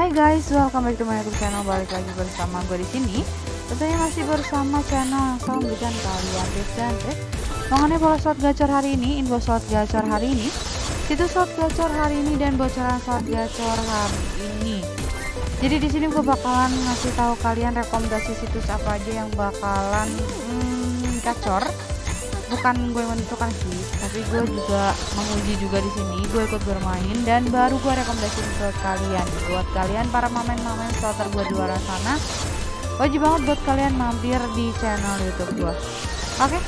Hai guys, welcome back to my YouTube channel. Balik lagi bersama gue di sini. Tentunya masih bersama channel yang selalu memberikan kalian tips dan trik mengenai bola slot gacor hari ini, info slot gacor hari ini, situs slot gacor hari ini dan bocoran slot gacor hari ini. Jadi di sini gue bakalan ngasih tahu kalian rekomendasi situs apa aja yang bakalan hmm, gacor bukan gue menentukan sih tapi gue juga menguji juga di sini gue ikut bermain dan baru gue rekomendasi buat kalian buat kalian para mamen-mamen starter gue di luar sana. Wajib banget buat kalian mampir di channel youtube gue oke okay?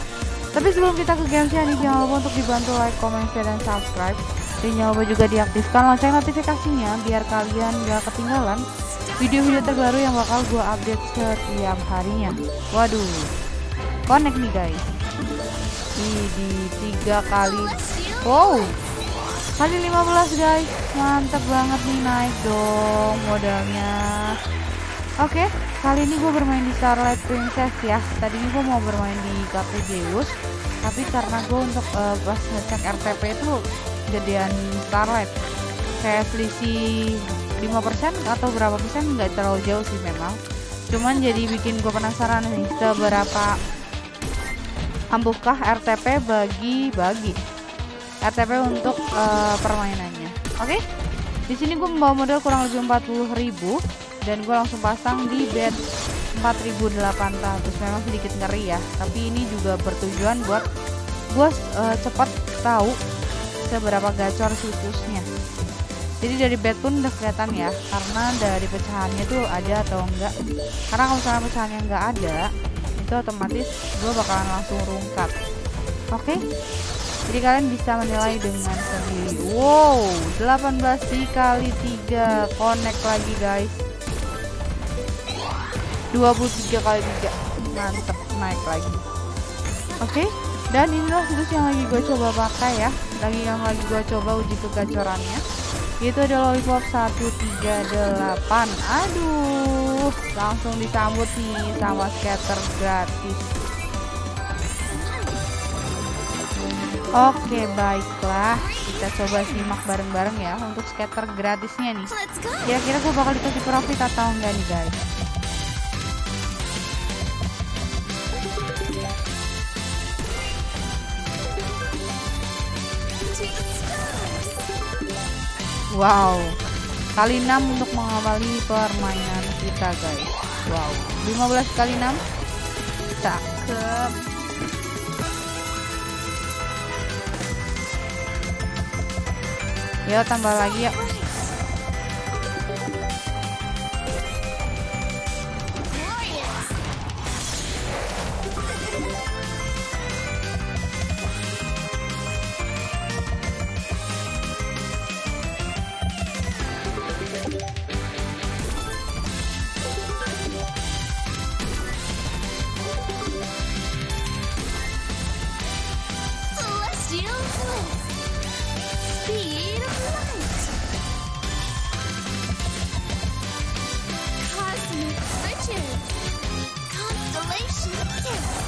tapi sebelum kita ke gamesnya nih jangan lupa untuk dibantu like, comment, share, dan subscribe. Dan jangan lupa juga diaktifkan lonceng notifikasinya biar kalian gak ketinggalan video-video terbaru yang bakal gue update setiap harinya. Waduh connect nih guys di tiga kali. Wow. Kali 15 guys. Mantap banget nih naik dong modalnya. Oke okay, kali ini gue bermain di Starlight Princess ya. Tadi ini gue mau bermain di kartu Zeus tapi karena gue untuk uh, pas ngecek RTP itu gedean Starlight. Kayak selisih 5% atau berapa persen nggak terlalu jauh sih memang. Cuman jadi bikin gue penasaran nih seberapa ampuhkah RTP bagi-bagi? RTP untuk uh, permainannya. Oke? Okay? di sini gue membawa modal kurang lebih 40.000 dan gue langsung pasang di bed 4.800 memang sedikit ngeri ya tapi ini juga bertujuan buat gue uh, cepat tahu seberapa gacor situsnya. Jadi dari bed pun udah kelihatan ya karena dari pecahannya tuh ada atau enggak. Karena kalau misalnya pecahannya enggak ada itu otomatis gue bakalan langsung rungkat. Oke? Okay? jadi kalian bisa menilai dengan sendiri. Wow 18 dikali 3 connect lagi guys. 23 kali 3 mantep naik lagi. Oke? Okay? dan inilah situs yang lagi gue coba pakai ya. Lagi yang lagi gue coba uji kegacorannya itu ada lollipop 138 aduh langsung disambut nih sama scatter gratis. Oke baiklah. Kita coba simak bareng-bareng ya untuk scatter gratisnya nih. Kira-kira gue bakal dikasih profit atau enggak nih guys Wow, kali 6 untuk mengawali permainan kita guys. Wow, 15 kali 6. Cakep. Ya tambah lagi ya. Cosmic Riches! Constellation Gift!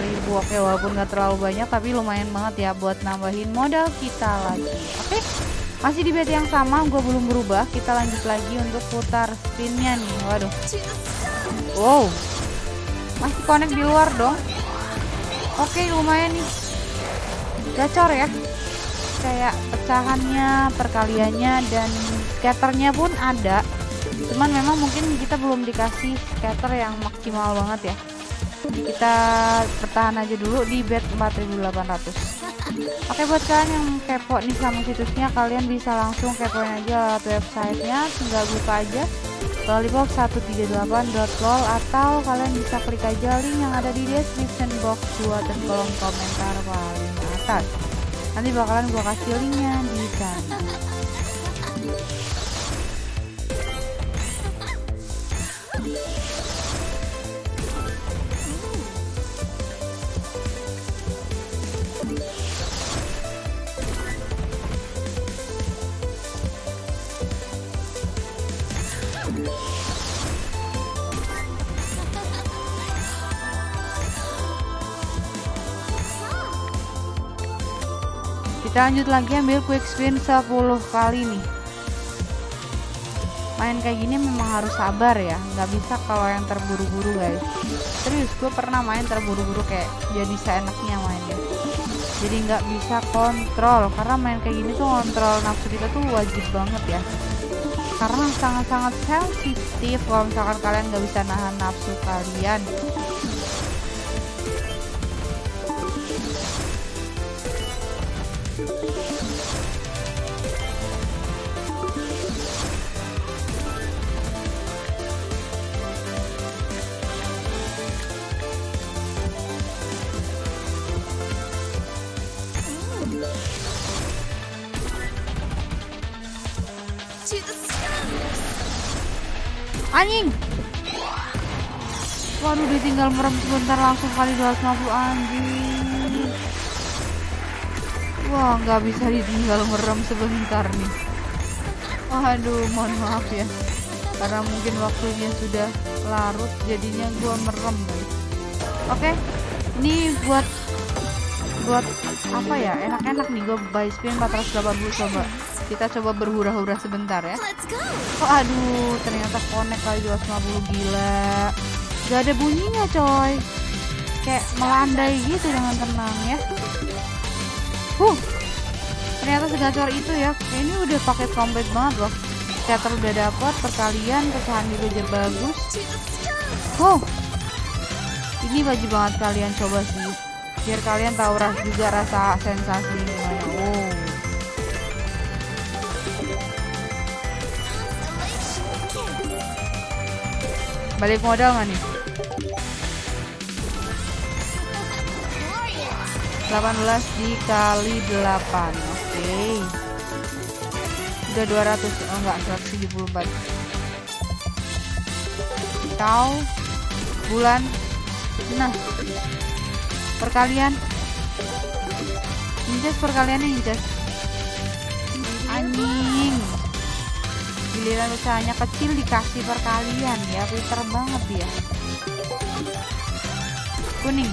Ribu. Oke walaupun gak terlalu banyak tapi lumayan banget ya buat nambahin modal kita lagi. Oke masih di bed yang sama gue belum berubah. Kita lanjut lagi untuk putar spinnya nih. Waduh. Wow. Masih connect di luar dong. Oke lumayan nih. Gacor ya. Kayak pecahannya perkaliannya dan scatternya pun ada cuman memang mungkin kita belum dikasih scatter yang maksimal banget ya. Kita bertahan aja dulu di bed 4800 oke buat kalian yang kepo nih sama situsnya kalian bisa langsung kepoin aja lewat websitenya. Tinggal buka aja lollipop 138.lol atau kalian bisa klik aja link yang ada di description box gua dan kolom komentar paling atas. Nanti bakalan gua kasih linknya di sana kita lanjut lagi ambil quick spin 10 kali nih. Main kayak gini memang harus sabar ya. Nggak bisa kalau yang terburu-buru guys. Serius gue pernah main terburu-buru kayak jadi seenaknya mainnya. Jadi nggak bisa kontrol. Karena main kayak gini tuh kontrol nafsu kita tuh wajib banget ya. Karena sangat-sangat sensitif kalau misalkan kalian nggak bisa nahan nafsu kalian anjing! Waduh ditinggal merem sebentar langsung kali 250 anjing wah nggak bisa ditinggal merem sebentar nih. Waduh mohon maaf ya. Karena mungkin waktunya sudah larut jadinya gua merem. Guys oke ini buat buat apa ya? Enak-enak nih gue buy spin 480 coba. Kita coba berhura-hura sebentar ya. Oh aduh ternyata connect kali 250 gila. Gak ada bunyinya coy. Kayak melandai gitu dengan tenang ya huh. Ternyata segacor itu ya. Ini udah paket komplit banget loh. Scatter udah dapat perkalian pecahan juga bagus. Wow ini wajib banget kalian coba sih. Biar kalian tahu ras juga rasa sensasi gimana. Oh balik modal nggak nih 18 dikali 8 oke. Okay. udah 200 oh enggak 174 kau bulan nah perkalian. Inces perkaliannya inces anjing. Giliran usahanya kecil dikasih perkalian ya pinter banget ya. Kuning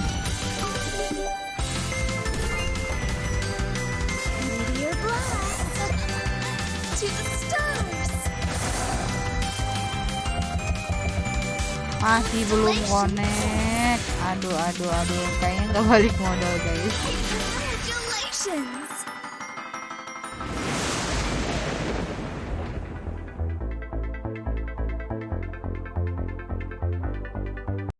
masih belum connect. Aduh aduh aduh. Kayaknya nggak balik modal guys